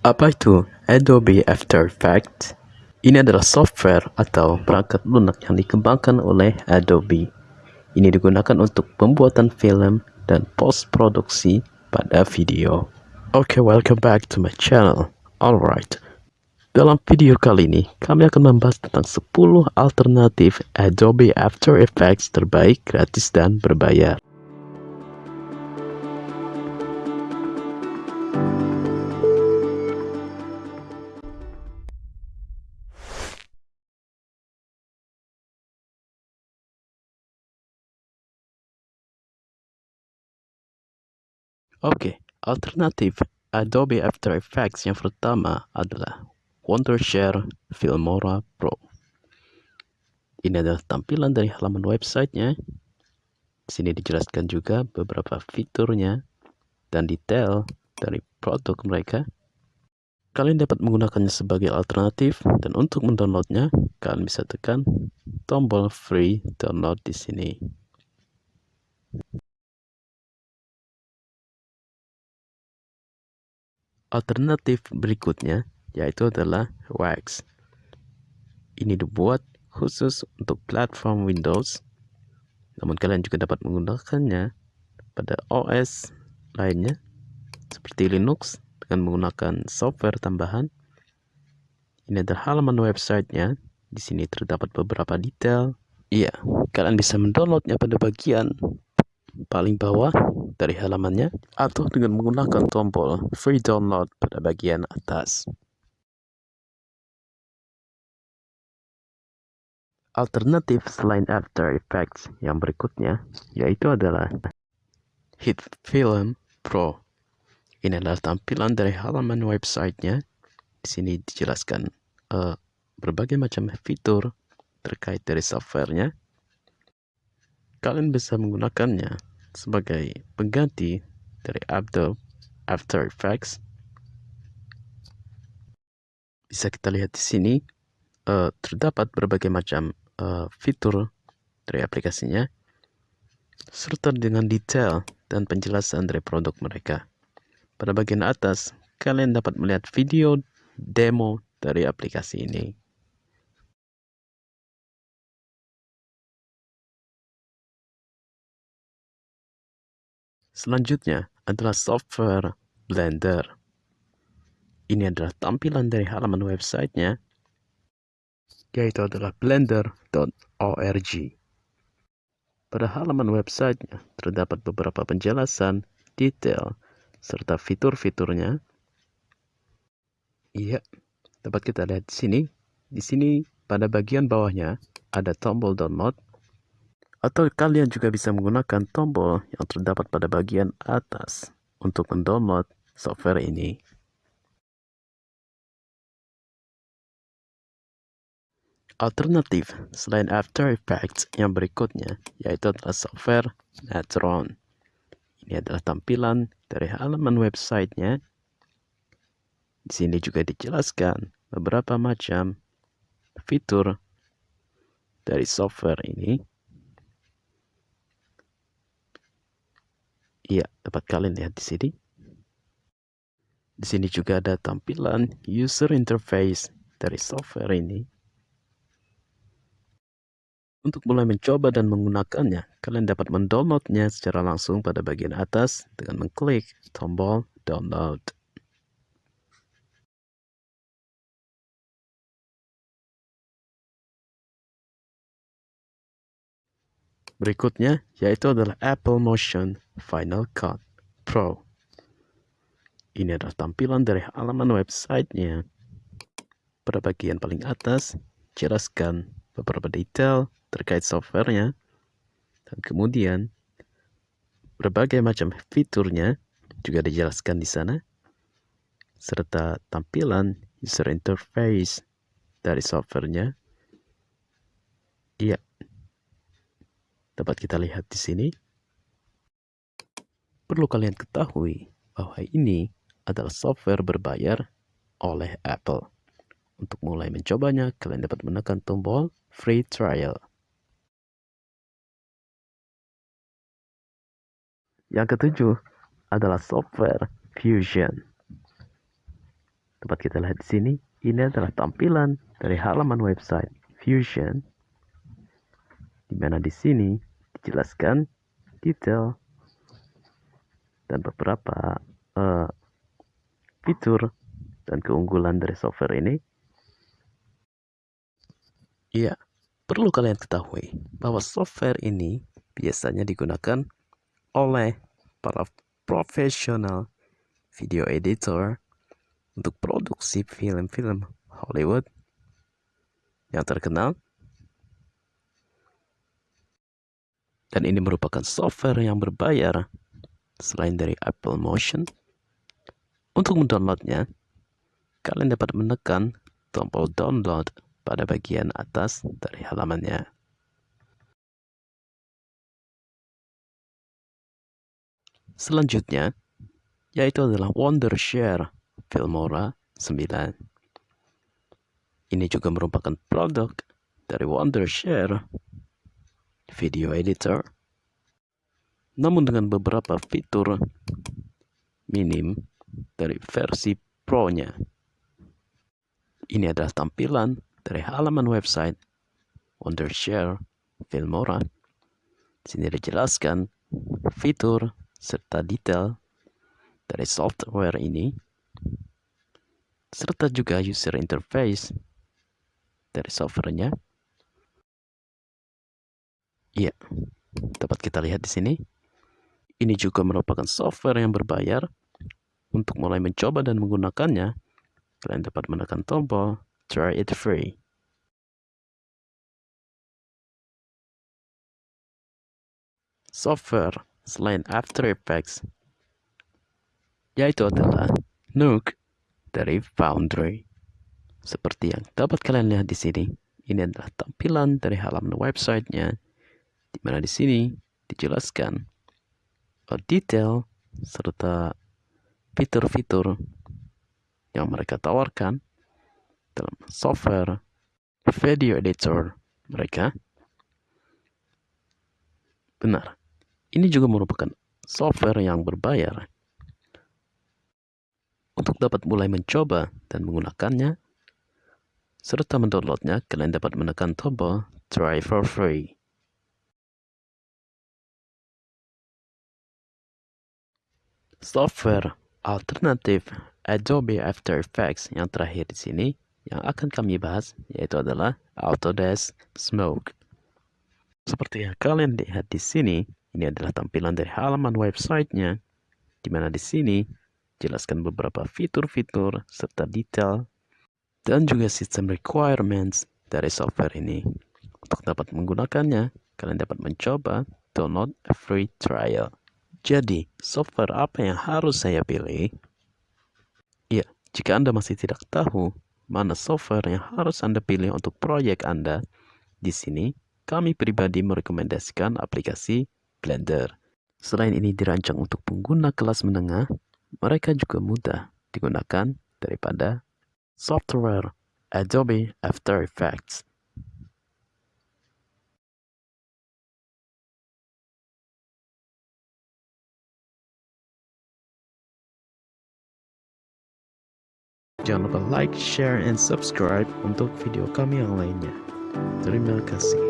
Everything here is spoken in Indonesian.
Apa itu Adobe After Effects? Ini adalah software atau perangkat lunak yang dikembangkan oleh Adobe. Ini digunakan untuk pembuatan film dan post-produksi pada video. Oke, okay, welcome back to my channel. Alright, dalam video kali ini kami akan membahas tentang 10 alternatif Adobe After Effects terbaik gratis dan berbayar. Oke, alternatif Adobe After Effects yang pertama adalah Wondershare Filmora Pro. Ini adalah tampilan dari halaman websitenya. Di sini dijelaskan juga beberapa fiturnya dan detail dari produk mereka. Kalian dapat menggunakannya sebagai alternatif dan untuk mendownloadnya, kalian bisa tekan tombol free download di sini. Alternatif berikutnya yaitu adalah Wax. Ini dibuat khusus untuk platform Windows, namun kalian juga dapat menggunakannya pada OS lainnya seperti Linux dengan menggunakan software tambahan. Ini adalah halaman websitenya. Di sini terdapat beberapa detail. Iya, kalian bisa mendownloadnya pada bagian paling bawah dari halamannya atau dengan menggunakan tombol free download pada bagian atas. Alternatif selain After Effects yang berikutnya yaitu adalah Hit Film Pro. Ini adalah tampilan dari halaman websitenya. Di sini dijelaskan uh, berbagai macam fitur terkait dari softwarenya kalian bisa menggunakannya sebagai pengganti dari Adobe After Effects. Bisa kita lihat di sini uh, terdapat berbagai macam uh, fitur dari aplikasinya serta dengan detail dan penjelasan dari produk mereka. Pada bagian atas, kalian dapat melihat video demo dari aplikasi ini. Selanjutnya adalah software Blender. Ini adalah tampilan dari halaman websitenya, yaitu adalah blender.org. Pada halaman websitenya terdapat beberapa penjelasan, detail, serta fitur-fiturnya. Iya, dapat kita lihat di sini. Di sini pada bagian bawahnya ada tombol download atau kalian juga bisa menggunakan tombol yang terdapat pada bagian atas untuk mendownload software ini. Alternatif selain After Effects yang berikutnya yaitu adalah software Netron. Ini adalah tampilan dari halaman websitenya. Di sini juga dijelaskan beberapa macam fitur dari software ini Iya, dapat kalian lihat di sini. Di sini juga ada tampilan user interface dari software ini. Untuk mulai mencoba dan menggunakannya, kalian dapat mendownloadnya secara langsung pada bagian atas dengan mengklik tombol download. Berikutnya yaitu adalah Apple Motion Final Cut Pro. Ini adalah tampilan dari halaman websitenya. Pada bagian paling atas, jelaskan beberapa detail terkait softwarenya. Dan kemudian, berbagai macam fiturnya juga dijelaskan di sana. Serta tampilan user interface dari softwarenya. Iya, dapat kita lihat di sini. Perlu kalian ketahui bahwa ini adalah software berbayar oleh Apple. Untuk mulai mencobanya, kalian dapat menekan tombol free trial. Yang ketujuh adalah software Fusion. Dapat kita lihat di sini, ini adalah tampilan dari halaman website Fusion, di mana di sini dijelaskan detail dan beberapa uh, fitur dan keunggulan dari software ini. Iya, perlu kalian ketahui bahwa software ini biasanya digunakan oleh para profesional video editor untuk produksi film-film Hollywood yang terkenal. Dan ini merupakan software yang berbayar selain dari Apple Motion. Untuk mendownloadnya, kalian dapat menekan tombol download pada bagian atas dari halamannya. Selanjutnya, yaitu adalah Wondershare Filmora 9. Ini juga merupakan produk dari Wondershare Video Editor, namun dengan beberapa fitur minim dari versi Pro-nya. Ini adalah tampilan dari halaman website Wondershare Filmora. Sini dijelaskan fitur serta detail dari software ini serta juga user interface dari softwarenya. Iya, dapat kita lihat di sini. Ini juga merupakan software yang berbayar. Untuk mulai mencoba dan menggunakannya, kalian dapat menekan tombol Try It Free. Software selain After Effects, yaitu adalah Nook dari Foundry. Seperti yang dapat kalian lihat di sini, ini adalah tampilan dari halaman websitenya, di mana di sini dijelaskan detail serta fitur-fitur yang mereka tawarkan dalam software video editor mereka. Benar, ini juga merupakan software yang berbayar untuk dapat mulai mencoba dan menggunakannya, serta mendownloadnya, kalian dapat menekan tombol Try for Free. Software alternatif Adobe After Effects yang terakhir di sini yang akan kami bahas yaitu adalah Autodesk Smoke. Seperti yang kalian lihat di sini, ini adalah tampilan dari halaman websitenya, di mana di sini jelaskan beberapa fitur-fitur serta detail dan juga sistem requirements dari software ini. Untuk dapat menggunakannya, kalian dapat mencoba download free trial. Jadi, software apa yang harus saya pilih? Ya, jika Anda masih tidak tahu mana software yang harus Anda pilih untuk proyek Anda, di sini kami pribadi merekomendasikan aplikasi Blender. Selain ini dirancang untuk pengguna kelas menengah, mereka juga mudah digunakan daripada software Adobe After Effects. Jangan lupa like, share, and subscribe untuk video kami yang lainnya. Terima kasih.